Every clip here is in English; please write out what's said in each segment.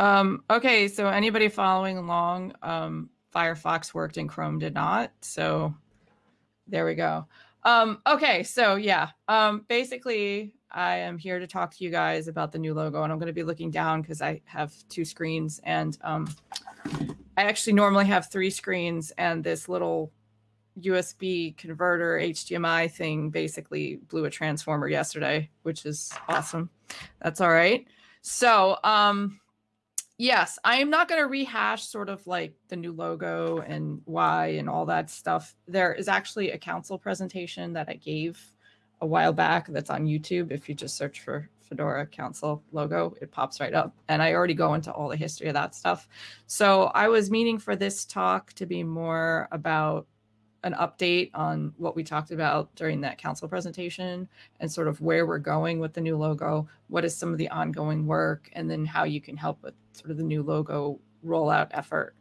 Um, okay, so anybody following along, um, Firefox worked and Chrome did not. So there we go. Um, okay, so yeah, um, basically, I am here to talk to you guys about the new logo, and I'm going to be looking down because I have two screens, and um, I actually normally have three screens, and this little USB converter HDMI thing basically blew a transformer yesterday, which is awesome. That's all right. So, um, yes, I am not going to rehash sort of like the new logo and why and all that stuff. There is actually a council presentation that I gave a while back that's on YouTube. If you just search for Fedora Council logo, it pops right up. And I already go into all the history of that stuff. So I was meaning for this talk to be more about an update on what we talked about during that council presentation and sort of where we're going with the new logo, what is some of the ongoing work, and then how you can help with sort of the new logo rollout effort.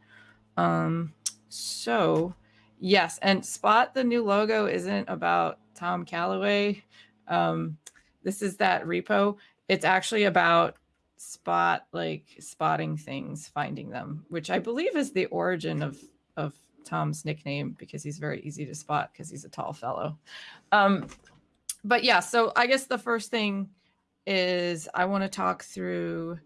Um, so yes, and Spot the new logo isn't about Tom Callaway. Um, this is that repo. It's actually about spot like spotting things, finding them, which I believe is the origin of of Tom's nickname because he's very easy to spot because he's a tall fellow. Um, but yeah, so I guess the first thing is I want to talk through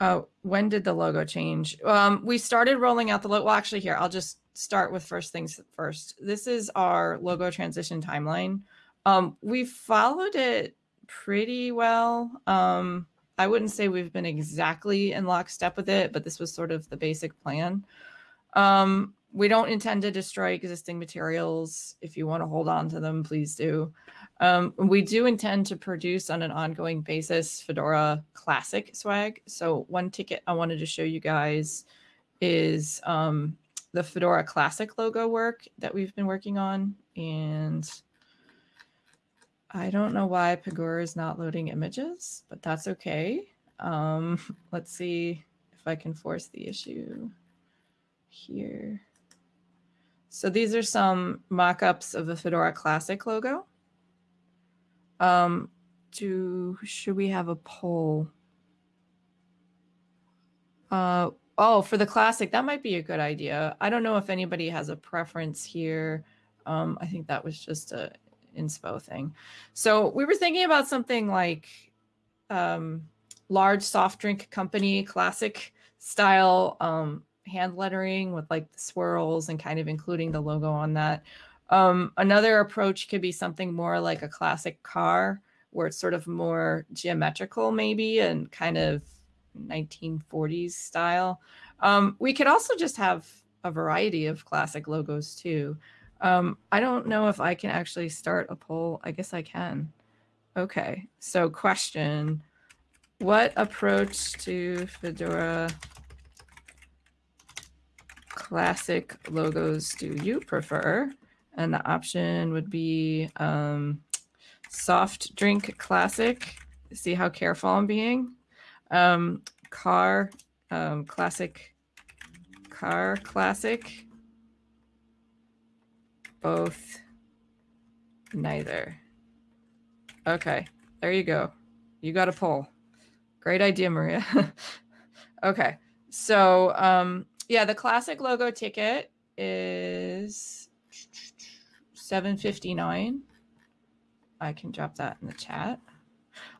uh, when did the logo change? Um, we started rolling out the logo. Well, actually, here, I'll just start with first things first. This is our logo transition timeline. Um, we followed it pretty well. Um, I wouldn't say we've been exactly in lockstep with it, but this was sort of the basic plan. Um, we don't intend to destroy existing materials. If you want to hold on to them, please do. Um, we do intend to produce on an ongoing basis Fedora Classic swag. So one ticket I wanted to show you guys is um, the Fedora Classic logo work that we've been working on. And I don't know why Pagure is not loading images, but that's okay. Um, let's see if I can force the issue here. So these are some mock-ups of the Fedora Classic logo. Um, do should we have a poll? Uh, oh, for the Classic, that might be a good idea. I don't know if anybody has a preference here. Um, I think that was just a inspo thing. So we were thinking about something like um, large soft drink company classic style um, hand lettering with like the swirls and kind of including the logo on that. Um, another approach could be something more like a classic car where it's sort of more geometrical maybe and kind of 1940s style. Um, we could also just have a variety of classic logos too. Um, I don't know if I can actually start a poll. I guess I can. Okay, so question, what approach to Fedora classic logos do you prefer? And the option would be um, soft drink classic. See how careful I'm being. Um, car um, classic, car classic. Both, neither. Okay, there you go. You got a poll. Great idea, Maria. okay, so um, yeah, the classic logo ticket is 759. I can drop that in the chat.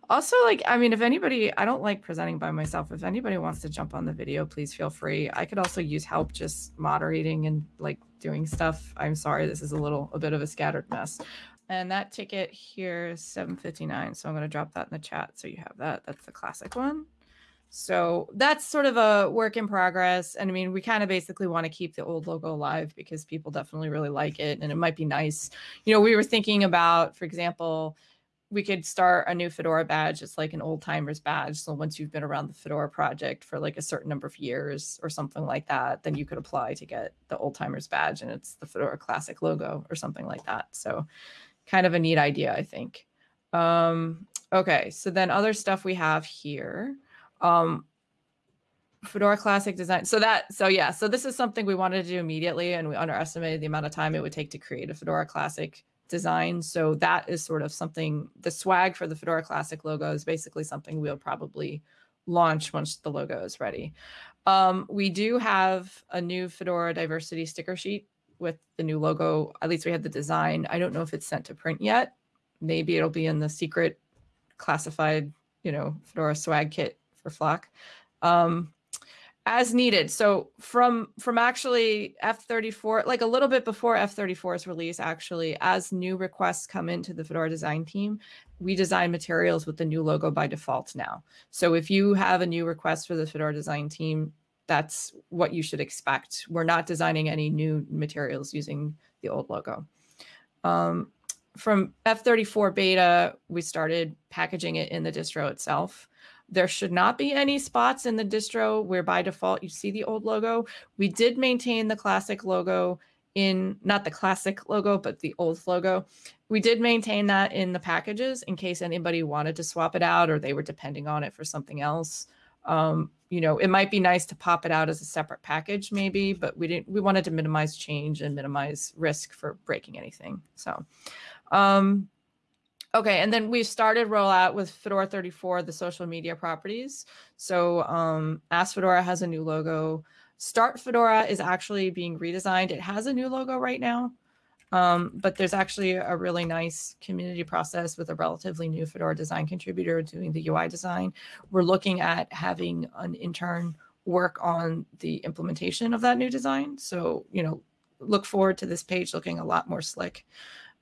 Also, like, I mean, if anybody, I don't like presenting by myself. If anybody wants to jump on the video, please feel free. I could also use help just moderating and like doing stuff. I'm sorry, this is a little, a bit of a scattered mess. And that ticket here is 759. So I'm going to drop that in the chat so you have that. That's the classic one. So that's sort of a work in progress. And I mean, we kind of basically want to keep the old logo alive because people definitely really like it. And it might be nice. You know, we were thinking about, for example, we could start a new Fedora badge. It's like an old timers badge. So once you've been around the Fedora project for like a certain number of years or something like that, then you could apply to get the old timers badge and it's the Fedora classic logo or something like that. So kind of a neat idea, I think. Um, okay, so then other stuff we have here um Fedora Classic design. So that, so yeah, so this is something we wanted to do immediately, and we underestimated the amount of time it would take to create a Fedora Classic design. So that is sort of something. The swag for the Fedora Classic logo is basically something we'll probably launch once the logo is ready. Um, we do have a new Fedora diversity sticker sheet with the new logo. At least we have the design. I don't know if it's sent to print yet. Maybe it'll be in the secret classified, you know, Fedora swag kit for Flock. Um, as needed. So from from actually F34, like a little bit before F34's release, actually, as new requests come into the Fedora design team, we design materials with the new logo by default now. So if you have a new request for the Fedora design team, that's what you should expect. We're not designing any new materials using the old logo. Um, from F34 beta, we started packaging it in the distro itself. There should not be any spots in the distro where by default you see the old logo. We did maintain the classic logo in, not the classic logo, but the old logo. We did maintain that in the packages in case anybody wanted to swap it out or they were depending on it for something else. Um, you know, it might be nice to pop it out as a separate package maybe, but we didn't, we wanted to minimize change and minimize risk for breaking anything. So, um, Okay, and then we started rollout with Fedora 34, the social media properties. So um, Ask Fedora has a new logo. Start Fedora is actually being redesigned. It has a new logo right now, um, but there's actually a really nice community process with a relatively new Fedora design contributor doing the UI design. We're looking at having an intern work on the implementation of that new design. So, you know, look forward to this page looking a lot more slick.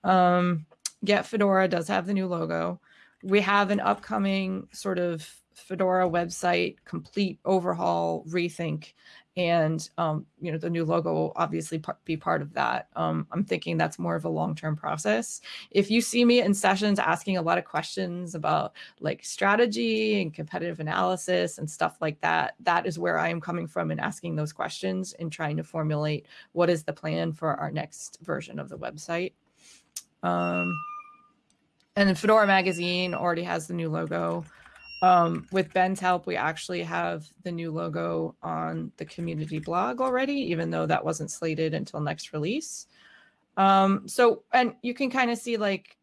Um, Get Fedora does have the new logo. We have an upcoming sort of Fedora website complete overhaul, rethink, and um, you know the new logo will obviously be part of that. Um, I'm thinking that's more of a long-term process. If you see me in sessions asking a lot of questions about like strategy and competitive analysis and stuff like that, that is where I am coming from and asking those questions and trying to formulate what is the plan for our next version of the website. Um, and Fedora Magazine already has the new logo. Um, with Ben's help, we actually have the new logo on the community blog already, even though that wasn't slated until next release. Um, so, and you can kind of see like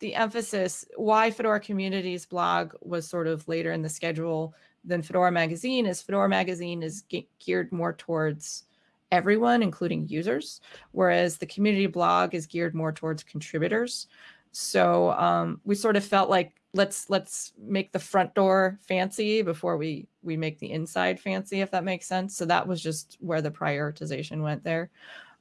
the emphasis, why Fedora Communities blog was sort of later in the schedule than Fedora Magazine is Fedora Magazine is ge geared more towards everyone, including users, whereas the community blog is geared more towards contributors. So um, we sort of felt like let's let's make the front door fancy before we we make the inside fancy, if that makes sense. So that was just where the prioritization went there.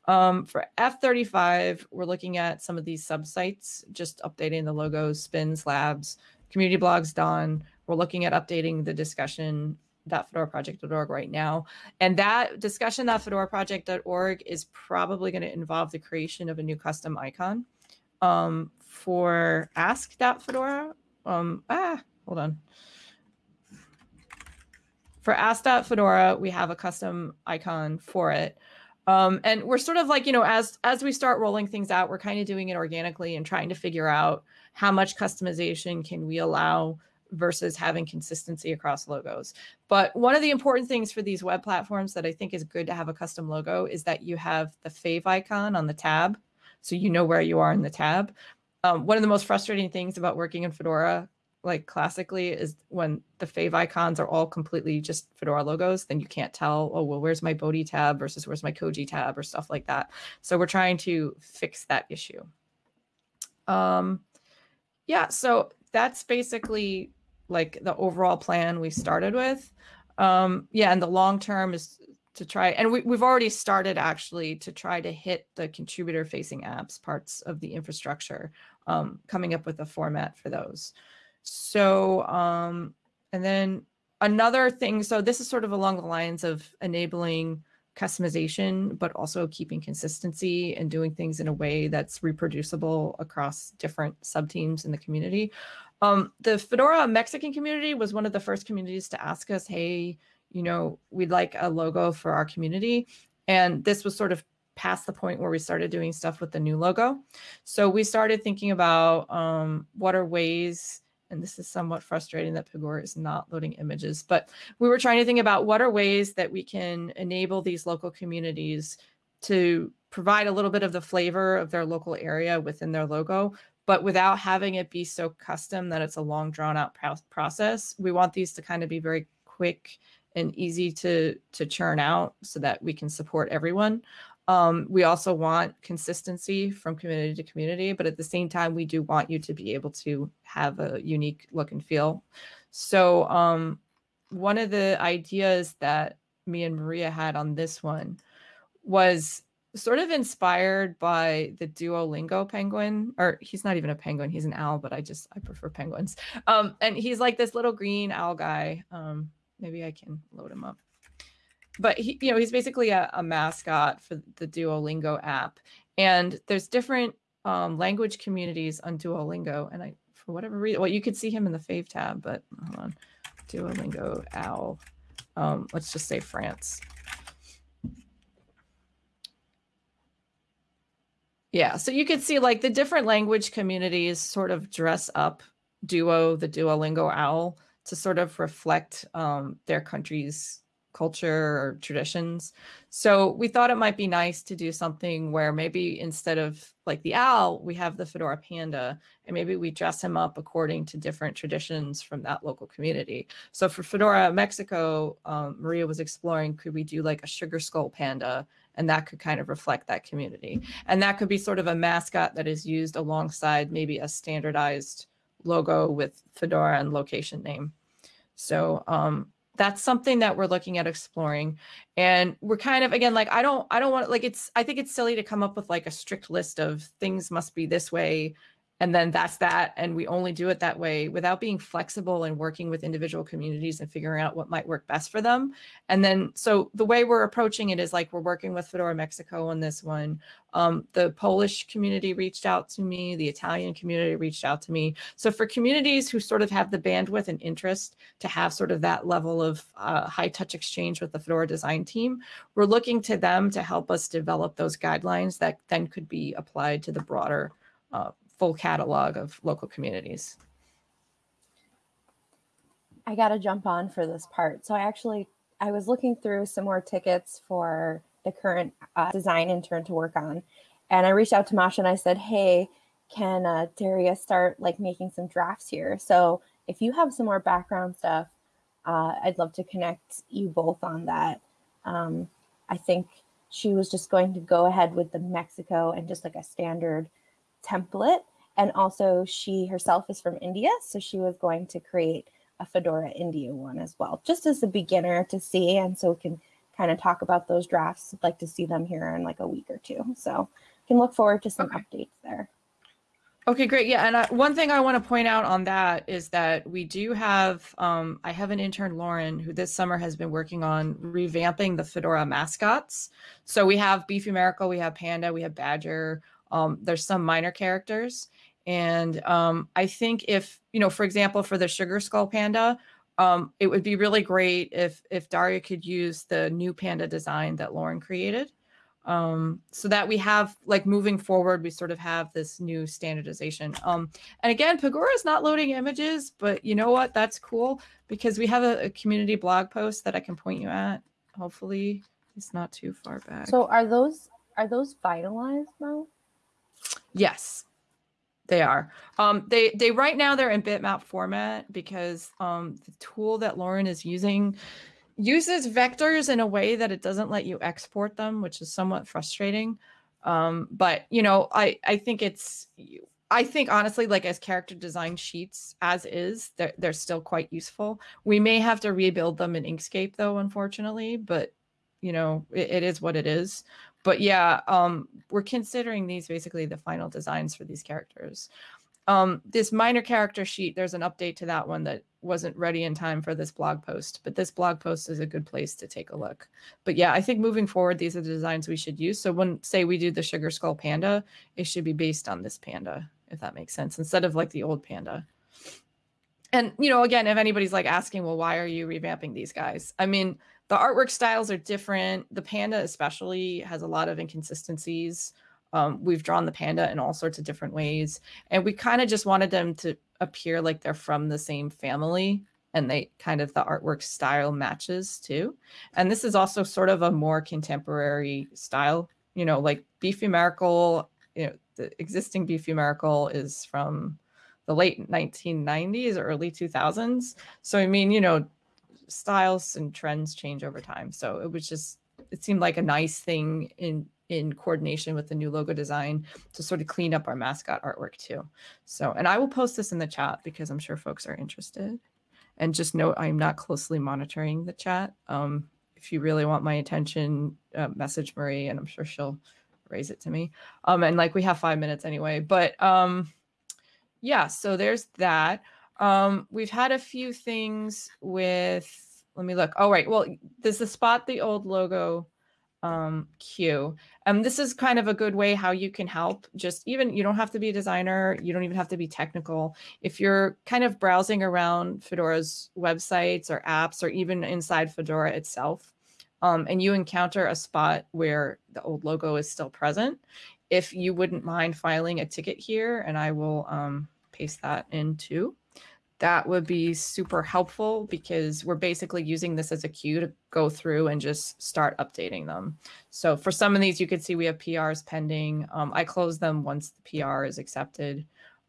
Um, for F35, we're looking at some of these subsites, just updating the logos, spins, labs, community blogs done. We're looking at updating the discussion fedoraproject.org right now. And that discussion discussion.fedoraproject.org is probably going to involve the creation of a new custom icon. Um, for ask.fedora. Um, ah, hold on. For ask.fedora, we have a custom icon for it. Um, and we're sort of like, you know, as as we start rolling things out, we're kind of doing it organically and trying to figure out how much customization can we allow versus having consistency across logos. But one of the important things for these web platforms that I think is good to have a custom logo is that you have the favicon on the tab. So you know where you are in the tab. Um, one of the most frustrating things about working in Fedora, like classically, is when the favicons are all completely just Fedora logos, then you can't tell, oh, well, where's my Bodhi tab versus where's my Koji tab or stuff like that. So we're trying to fix that issue. Um, yeah, so that's basically like the overall plan we started with. Um, yeah, and the long term is to try and we, we've already started actually to try to hit the contributor facing apps parts of the infrastructure um, coming up with a format for those. So um, and then another thing so this is sort of along the lines of enabling customization but also keeping consistency and doing things in a way that's reproducible across different sub teams in the community. Um, the fedora mexican community was one of the first communities to ask us hey you know, we'd like a logo for our community. And this was sort of past the point where we started doing stuff with the new logo. So we started thinking about um, what are ways, and this is somewhat frustrating that Pagure is not loading images, but we were trying to think about what are ways that we can enable these local communities to provide a little bit of the flavor of their local area within their logo, but without having it be so custom that it's a long drawn out process. We want these to kind of be very quick and easy to to churn out so that we can support everyone. Um, we also want consistency from community to community, but at the same time, we do want you to be able to have a unique look and feel. So um, one of the ideas that me and Maria had on this one was sort of inspired by the Duolingo penguin, or he's not even a penguin, he's an owl, but I just I prefer penguins. Um, and he's like this little green owl guy. Um, maybe I can load him up. But he, you know, he's basically a, a mascot for the Duolingo app. And there's different um, language communities on Duolingo. And I, for whatever reason, well, you could see him in the fave tab, but hold on. Duolingo owl. Um, let's just say France. Yeah, so you could see like the different language communities sort of dress up Duo, the Duolingo owl, to sort of reflect um, their country's culture or traditions. So we thought it might be nice to do something where maybe instead of like the owl, we have the Fedora panda, and maybe we dress him up according to different traditions from that local community. So for Fedora Mexico, um, Maria was exploring, could we do like a sugar skull panda and that could kind of reflect that community. And that could be sort of a mascot that is used alongside maybe a standardized logo with Fedora and location name. So um, that's something that we're looking at exploring. And we're kind of, again, like, I don't, I don't want, like, it's, I think it's silly to come up with like a strict list of things must be this way and then that's that and we only do it that way without being flexible and working with individual communities and figuring out what might work best for them. And then so the way we're approaching it is like we're working with fedora mexico on this one. Um, the polish community reached out to me the italian community reached out to me. So for communities who sort of have the bandwidth and interest to have sort of that level of uh, high touch exchange with the fedora design team we're looking to them to help us develop those guidelines that then could be applied to the broader uh, full catalog of local communities. I got to jump on for this part. So I actually, I was looking through some more tickets for the current uh, design intern to work on. And I reached out to Masha and I said, hey, can uh, Daria start like making some drafts here? So if you have some more background stuff, uh, I'd love to connect you both on that. Um, I think she was just going to go ahead with the Mexico and just like a standard template. And also she herself is from India. So she was going to create a Fedora India one as well, just as a beginner to see. And so we can kind of talk about those drafts. I'd like to see them here in like a week or two. So can look forward to some okay. updates there. Okay, great. Yeah, and I, one thing I want to point out on that is that we do have, um, I have an intern, Lauren, who this summer has been working on revamping the Fedora mascots. So we have Beefy Miracle, we have Panda, we have Badger, um, there's some minor characters. And um, I think if, you know, for example, for the Sugar Skull Panda, um, it would be really great if if Daria could use the new panda design that Lauren created. Um, so that we have like moving forward, we sort of have this new standardization. Um, and again, Pagure is not loading images, but you know what? That's cool because we have a, a community blog post that I can point you at. Hopefully, it's not too far back. So are those are those finalized, Mo? Yes, they are. Um, they they right now they're in bitmap format because um, the tool that Lauren is using uses vectors in a way that it doesn't let you export them, which is somewhat frustrating. Um, but you know, I I think it's I think honestly, like as character design sheets as is, they're, they're still quite useful. We may have to rebuild them in Inkscape though, unfortunately, but you know, it, it is what it is but yeah, um, we're considering these basically the final designs for these characters. Um, this minor character sheet, there's an update to that one that wasn't ready in time for this blog post, but this blog post is a good place to take a look. But yeah, I think moving forward, these are the designs we should use. So when say we do the sugar skull panda, it should be based on this panda, if that makes sense, instead of like the old panda. And, you know, again, if anybody's like asking, well, why are you revamping these guys? I mean, the artwork styles are different. The panda especially has a lot of inconsistencies. Um, we've drawn the panda in all sorts of different ways. And we kind of just wanted them to appear like they're from the same family and they kind of the artwork style matches too. And this is also sort of a more contemporary style, you know, like Beefy Miracle, you know, the existing Beefy Miracle is from the late 1990s or early 2000s. So, I mean, you know, styles and trends change over time. So it was just it seemed like a nice thing in in coordination with the new logo design to sort of clean up our mascot artwork too. So, and I will post this in the chat because I'm sure folks are interested. And just note, I'm not closely monitoring the chat. Um, if you really want my attention, uh, message Marie, and I'm sure she'll raise it to me. Um, and like we have five minutes anyway, but um, yeah, so there's that. Um, we've had a few things with, let me look. All right. Well, there's the spot the old logo um, queue. Um, this is kind of a good way how you can help. Just even, you don't have to be a designer. You don't even have to be technical. If you're kind of browsing around Fedora's websites or apps, or even inside Fedora itself, um, and you encounter a spot where the old logo is still present, if you wouldn't mind filing a ticket here, and I will um, paste that into that would be super helpful because we're basically using this as a cue to go through and just start updating them. So for some of these, you can see we have PRs pending. Um, I close them once the PR is accepted.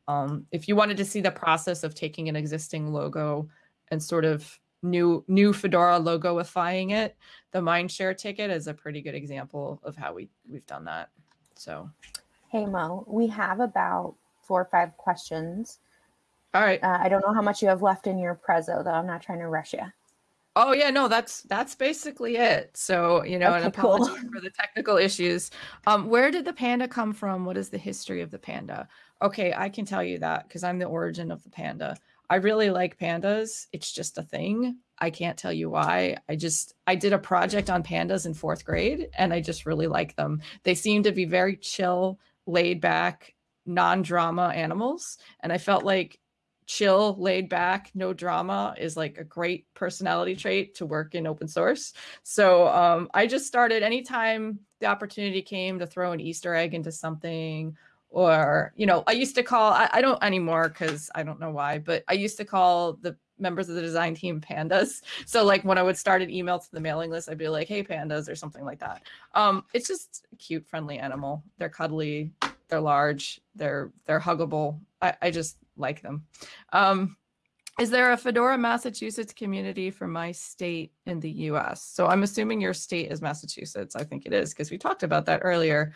Um, if you wanted to see the process of taking an existing logo and sort of new new Fedora logoifying it, the Mindshare ticket is a pretty good example of how we, we've done that. So. Hey, Mo, we have about four or five questions all right. Uh, I don't know how much you have left in your prezzo, though. I'm not trying to rush you. Oh yeah, no, that's that's basically it. So you know, okay, an apology cool. for the technical issues. Um, where did the panda come from? What is the history of the panda? Okay, I can tell you that because I'm the origin of the panda. I really like pandas. It's just a thing. I can't tell you why. I just I did a project on pandas in fourth grade, and I just really like them. They seem to be very chill, laid back, non-drama animals, and I felt like chill, laid back, no drama is like a great personality trait to work in open source. So um, I just started anytime the opportunity came to throw an Easter egg into something or, you know, I used to call, I, I don't anymore because I don't know why, but I used to call the members of the design team pandas. So like when I would start an email to the mailing list, I'd be like, hey, pandas or something like that. Um, it's just cute, friendly animal. They're cuddly, they're large, they're, they're huggable. I, I just like them. Um, is there a Fedora Massachusetts community for my state in the US? So I'm assuming your state is Massachusetts. I think it is because we talked about that earlier.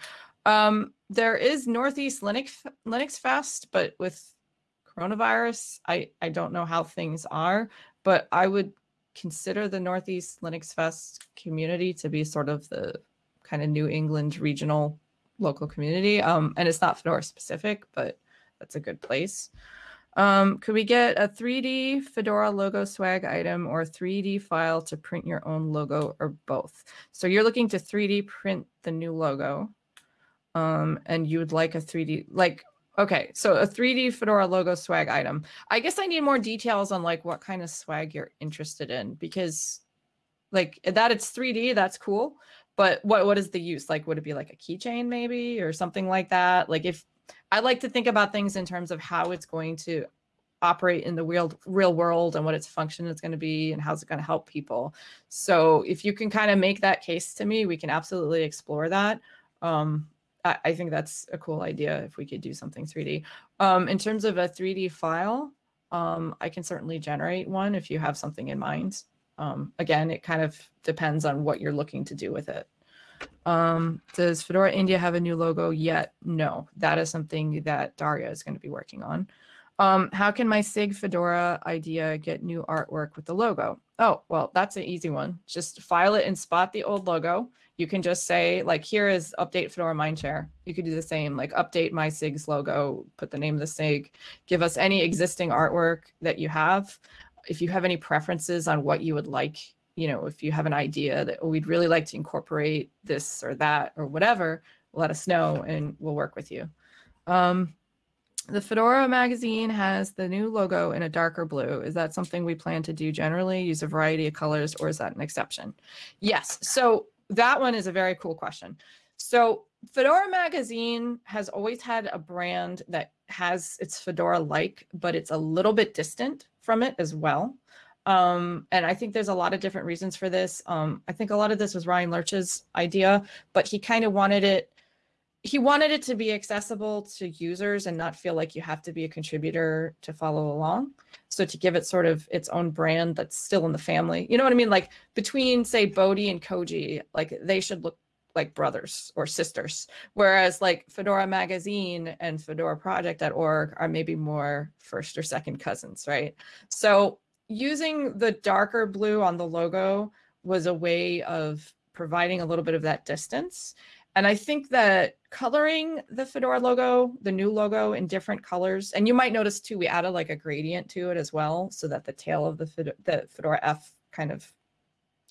Um, there is Northeast Linux Linux Fest, but with coronavirus, I, I don't know how things are, but I would consider the Northeast Linux Fest community to be sort of the kind of New England regional local community. Um, and it's not Fedora specific, but that's a good place. Um, could we get a 3D Fedora logo swag item or 3D file to print your own logo or both? So you're looking to 3D print the new logo um, and you would like a 3D, like, okay, so a 3D Fedora logo swag item. I guess I need more details on like what kind of swag you're interested in because like that it's 3D, that's cool. But what what is the use? Like, would it be like a keychain maybe or something like that? Like if I like to think about things in terms of how it's going to operate in the real real world and what its function is going to be and how's it going to help people. So if you can kind of make that case to me, we can absolutely explore that. Um, I, I, think that's a cool idea if we could do something 3D. Um, in terms of a 3D file, um, I can certainly generate one if you have something in mind. Um, again, it kind of depends on what you're looking to do with it. Um, does Fedora India have a new logo yet? No, that is something that Daria is going to be working on. Um, how can my SIG Fedora idea get new artwork with the logo? Oh, well, that's an easy one. Just file it and spot the old logo. You can just say like, here is update Fedora Mindshare. You could do the same, like update my SIG's logo, put the name of the SIG, give us any existing artwork that you have. If you have any preferences on what you would like you know, if you have an idea that oh, we'd really like to incorporate this or that or whatever, let us know and we'll work with you. Um, the Fedora magazine has the new logo in a darker blue. Is that something we plan to do generally, use a variety of colors, or is that an exception? Yes, so that one is a very cool question. So Fedora magazine has always had a brand that has its Fedora-like, but it's a little bit distant from it as well. Um, and I think there's a lot of different reasons for this. Um, I think a lot of this was Ryan Lerch's idea, but he kind of wanted it he wanted it to be accessible to users and not feel like you have to be a contributor to follow along. So to give it sort of its own brand that's still in the family. You know what I mean? Like between say Bodhi and Koji, like they should look like brothers or sisters. Whereas like Fedora Magazine and Fedora Project.org are maybe more first or second cousins, right? So using the darker blue on the logo was a way of providing a little bit of that distance. And I think that coloring the Fedora logo, the new logo in different colors, and you might notice too, we added like a gradient to it as well, so that the tail of the, Fedora, the Fedora F kind of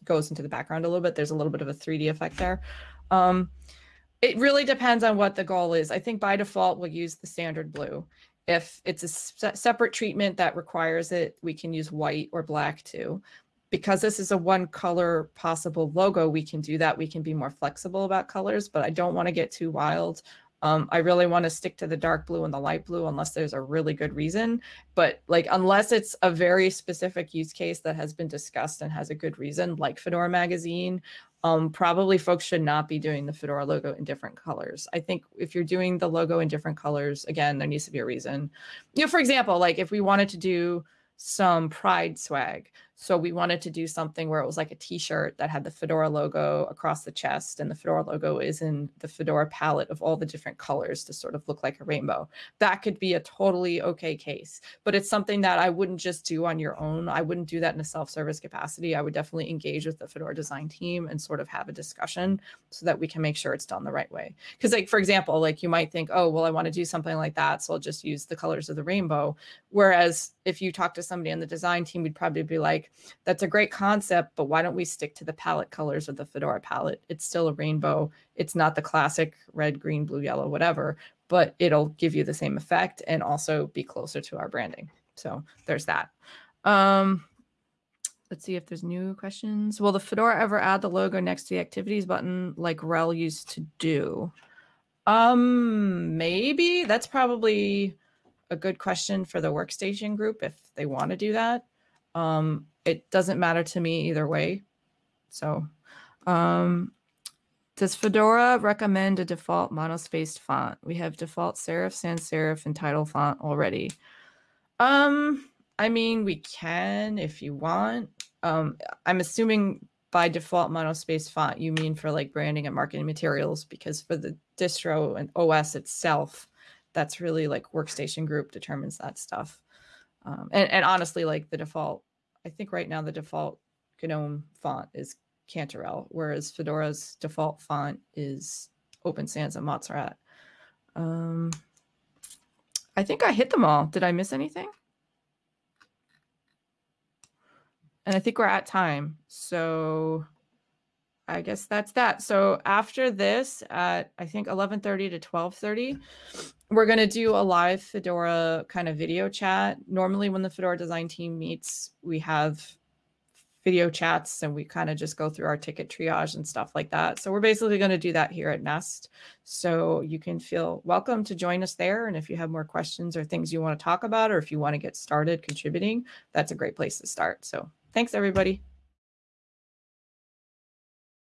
goes into the background a little bit. There's a little bit of a 3D effect there. Um, it really depends on what the goal is. I think by default, we'll use the standard blue. If it's a se separate treatment that requires it, we can use white or black too. Because this is a one color possible logo, we can do that. We can be more flexible about colors, but I don't want to get too wild. Um, I really want to stick to the dark blue and the light blue unless there's a really good reason. But like, unless it's a very specific use case that has been discussed and has a good reason, like Fedora Magazine, um, probably folks should not be doing the Fedora logo in different colors. I think if you're doing the logo in different colors, again, there needs to be a reason. You know, for example, like if we wanted to do some pride swag. So we wanted to do something where it was like a t-shirt that had the Fedora logo across the chest and the Fedora logo is in the Fedora palette of all the different colors to sort of look like a rainbow. That could be a totally okay case, but it's something that I wouldn't just do on your own. I wouldn't do that in a self-service capacity. I would definitely engage with the Fedora design team and sort of have a discussion so that we can make sure it's done the right way. Because like, for example, like you might think, oh, well, I want to do something like that. So I'll just use the colors of the rainbow. Whereas if you talk to somebody on the design team, we'd probably be like, that's a great concept, but why don't we stick to the palette colors of the Fedora palette? It's still a rainbow. It's not the classic red, green, blue, yellow, whatever, but it'll give you the same effect and also be closer to our branding. So there's that. Um, let's see if there's new questions. Will the Fedora ever add the logo next to the activities button like RHEL used to do? Um, maybe that's probably a good question for the workstation group if they want to do that. Um, it doesn't matter to me either way. So, um, does Fedora recommend a default monospaced font? We have default serif, sans serif, and title font already. Um, I mean, we can if you want. Um, I'm assuming by default monospaced font, you mean for like branding and marketing materials, because for the distro and OS itself, that's really like workstation group determines that stuff. Um, and, and honestly, like the default, I think right now the default GNOME font is Cantarell, whereas Fedora's default font is Open Sans and Montserrat. Um, I think I hit them all. Did I miss anything? And I think we're at time. So I guess that's that. So after this at I think 11:30 to 12:30, we're going to do a live Fedora kind of video chat. Normally when the Fedora design team meets, we have video chats and we kind of just go through our ticket triage and stuff like that. So we're basically going to do that here at Nest. So you can feel welcome to join us there. And if you have more questions or things you want to talk about, or if you want to get started contributing, that's a great place to start. So thanks everybody.